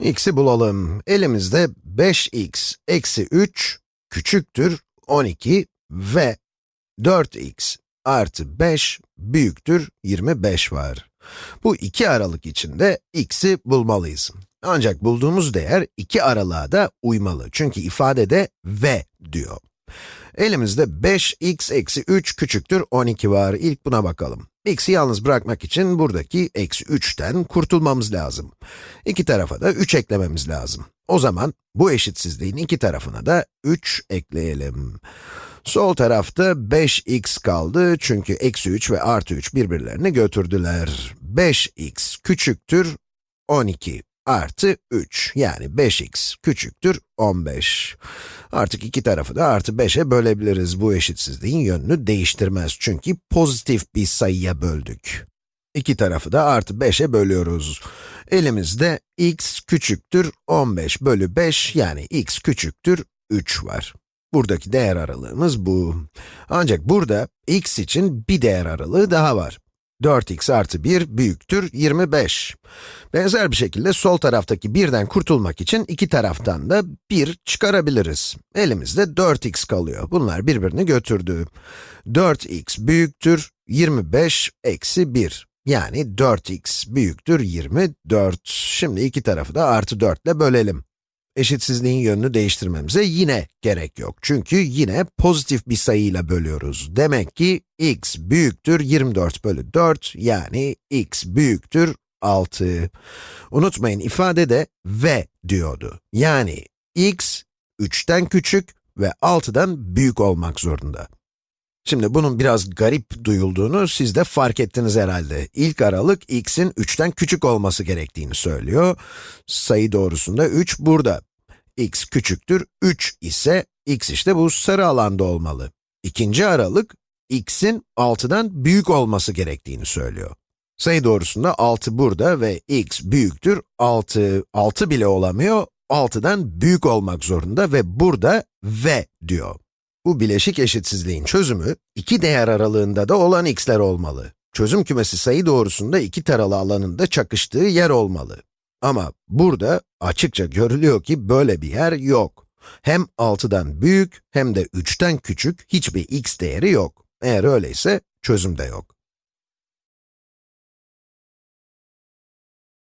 x'i bulalım. Elimizde 5x eksi 3 küçüktür 12 ve 4x artı 5 büyüktür 25 var. Bu iki aralık içinde x'i bulmalıyız. Ancak bulduğumuz değer iki aralığa da uymalı. Çünkü ifadede ve diyor. Elimizde 5x eksi 3 küçüktür 12 var. İlk buna bakalım. x'i yalnız bırakmak için buradaki eksi 3'ten kurtulmamız lazım. İki tarafa da 3 eklememiz lazım. O zaman bu eşitsizliğin iki tarafına da 3 ekleyelim. Sol tarafta 5x kaldı çünkü eksi 3 ve artı 3 birbirlerini götürdüler. 5x küçüktür 12 artı 3 yani 5x küçüktür 15. Artık iki tarafı da artı 5'e bölebiliriz. Bu eşitsizliğin yönünü değiştirmez çünkü pozitif bir sayıya böldük. İki tarafı da artı 5'e bölüyoruz. Elimizde x küçüktür 15 bölü 5 yani x küçüktür 3 var. Buradaki değer aralığımız bu. Ancak burada x için bir değer aralığı daha var. 4x artı 1 büyüktür 25. Benzer bir şekilde sol taraftaki birden kurtulmak için iki taraftan da 1 çıkarabiliriz. Elimizde 4x kalıyor. Bunlar birbirini götürdü. 4x büyüktür 25 eksi 1. Yani 4x büyüktür 24. Şimdi iki tarafı da artı 4 ile bölelim. Eşitsizliğin yönünü değiştirmemize yine gerek yok. Çünkü yine pozitif bir sayıyla bölüyoruz. Demek ki x büyüktür 24 bölü 4, yani x büyüktür 6. Unutmayın ifadede ve diyordu. Yani x 3'ten küçük ve 6'dan büyük olmak zorunda. Şimdi bunun biraz garip duyulduğunu siz de fark ettiniz herhalde. İlk aralık x'in 3'ten küçük olması gerektiğini söylüyor. Sayı doğrusunda 3 burada. x küçüktür 3 ise x işte bu sarı alanda olmalı. İkinci aralık x'in 6'dan büyük olması gerektiğini söylüyor. Sayı doğrusunda 6 burada ve x büyüktür 6. 6 bile olamıyor, 6'dan büyük olmak zorunda ve burada ve diyor. Bu bileşik eşitsizliğin çözümü, iki değer aralığında da olan x'ler olmalı. Çözüm kümesi sayı doğrusunda iki taralı alanında çakıştığı yer olmalı. Ama burada açıkça görülüyor ki böyle bir yer yok. Hem 6'dan büyük hem de 3'ten küçük hiçbir x değeri yok. Eğer öyleyse çözüm de yok.